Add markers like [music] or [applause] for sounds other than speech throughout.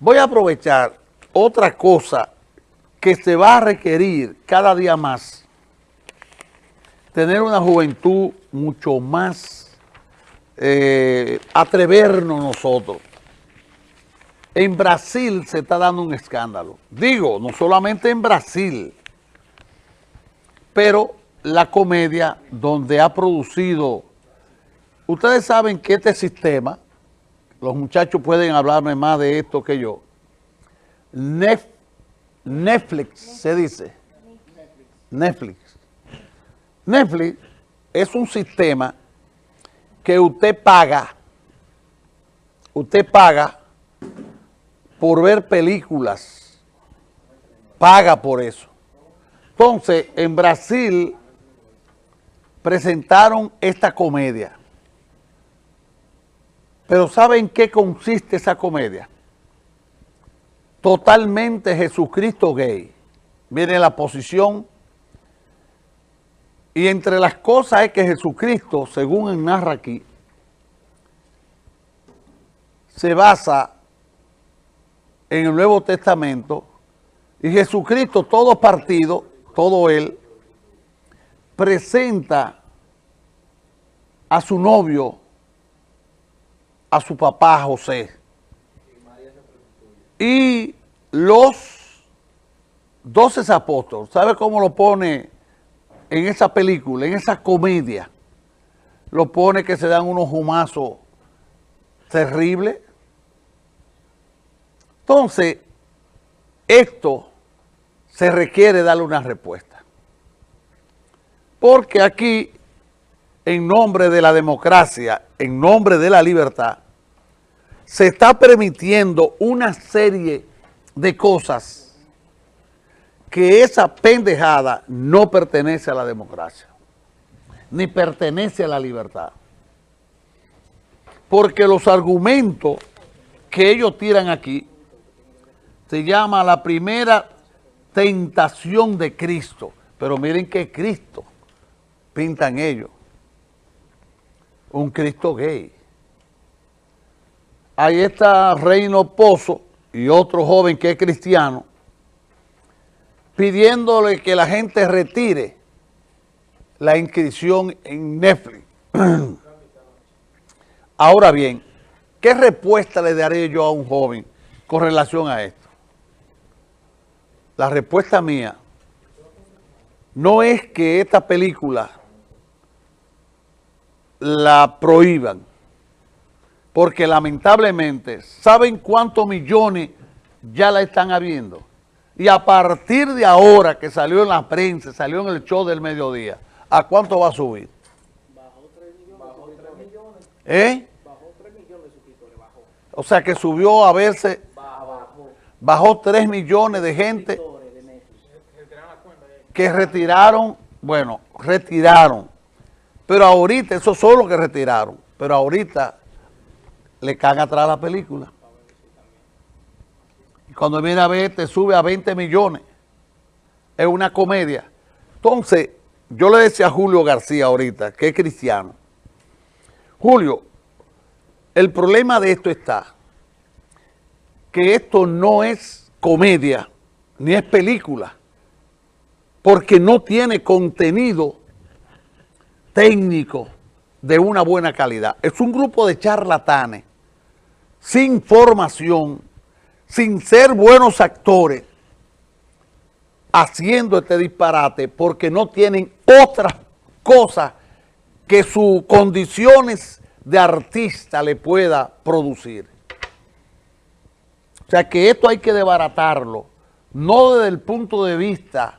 Voy a aprovechar otra cosa que se va a requerir cada día más. Tener una juventud mucho más eh, atrevernos nosotros. En Brasil se está dando un escándalo. Digo, no solamente en Brasil, pero la comedia donde ha producido... Ustedes saben que este sistema, los muchachos pueden hablarme más de esto que yo, Netflix se dice, Netflix. Netflix es un sistema que usted paga, usted paga por ver películas, paga por eso. Entonces, en Brasil presentaron esta comedia. Pero ¿saben qué consiste esa comedia? Totalmente Jesucristo gay. Miren la posición. Y entre las cosas es que Jesucristo, según narra aquí, se basa en el Nuevo Testamento y Jesucristo, todo partido, todo él, presenta a su novio, a su papá José. Y los doce apóstoles, ¿sabe cómo lo pone en esa película, en esa comedia? Lo pone que se dan unos humazos terribles entonces, esto se requiere darle una respuesta. Porque aquí, en nombre de la democracia, en nombre de la libertad, se está permitiendo una serie de cosas que esa pendejada no pertenece a la democracia, ni pertenece a la libertad. Porque los argumentos que ellos tiran aquí se llama la primera tentación de Cristo. Pero miren qué Cristo pintan ellos. Un Cristo gay. Ahí está Reino Pozo y otro joven que es cristiano pidiéndole que la gente retire la inscripción en Netflix. [clears throat] Ahora bien, ¿qué respuesta le daré yo a un joven con relación a esto? La respuesta mía no es que esta película la prohíban, porque lamentablemente, ¿saben cuántos millones ya la están habiendo? Y a partir de ahora que salió en la prensa, salió en el show del mediodía, ¿a cuánto va a subir? Bajó 3 millones. ¿Eh? Bajó 3 millones de suscriptores, bajó. O sea que subió a verse bajó 3 millones de gente que retiraron, bueno, retiraron, pero ahorita, eso solo que retiraron, pero ahorita le caen atrás la película. Y cuando viene a ver, te sube a 20 millones. Es una comedia. Entonces, yo le decía a Julio García ahorita, que es cristiano, Julio, el problema de esto está que esto no es comedia, ni es película, porque no tiene contenido técnico de una buena calidad. Es un grupo de charlatanes, sin formación, sin ser buenos actores, haciendo este disparate porque no tienen otra cosa que sus condiciones de artista le pueda producir. O sea que esto hay que desbaratarlo, no desde el punto de vista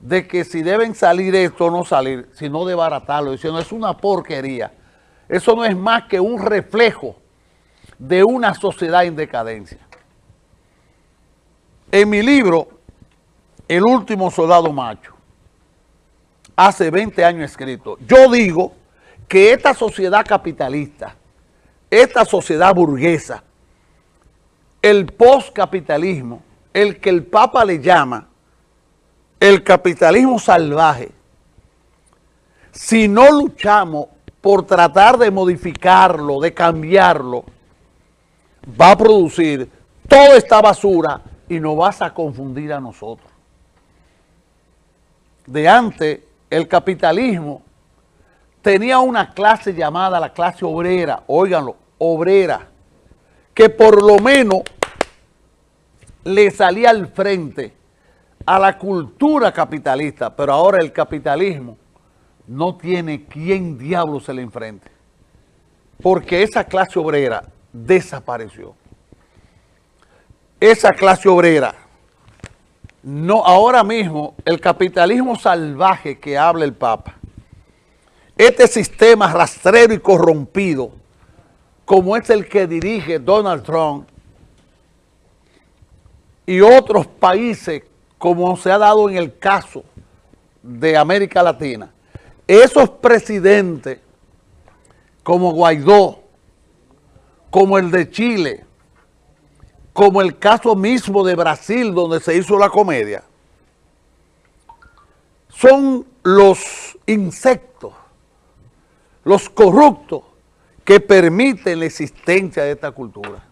de que si deben salir esto o no salir, sino desbaratarlo, diciendo es una porquería. Eso no es más que un reflejo de una sociedad en decadencia. En mi libro, El último soldado macho, hace 20 años escrito, yo digo que esta sociedad capitalista, esta sociedad burguesa, el postcapitalismo, el que el Papa le llama el capitalismo salvaje, si no luchamos por tratar de modificarlo, de cambiarlo, va a producir toda esta basura y nos vas a confundir a nosotros. De antes, el capitalismo tenía una clase llamada la clase obrera, óiganlo, obrera, que por lo menos le salía al frente a la cultura capitalista, pero ahora el capitalismo no tiene quien diablo se le enfrente, porque esa clase obrera desapareció. Esa clase obrera, no, ahora mismo el capitalismo salvaje que habla el Papa, este sistema rastrero y corrompido, como es el que dirige Donald Trump y otros países, como se ha dado en el caso de América Latina, esos presidentes como Guaidó, como el de Chile, como el caso mismo de Brasil donde se hizo la comedia, son los insectos, los corruptos que permiten la existencia de esta cultura.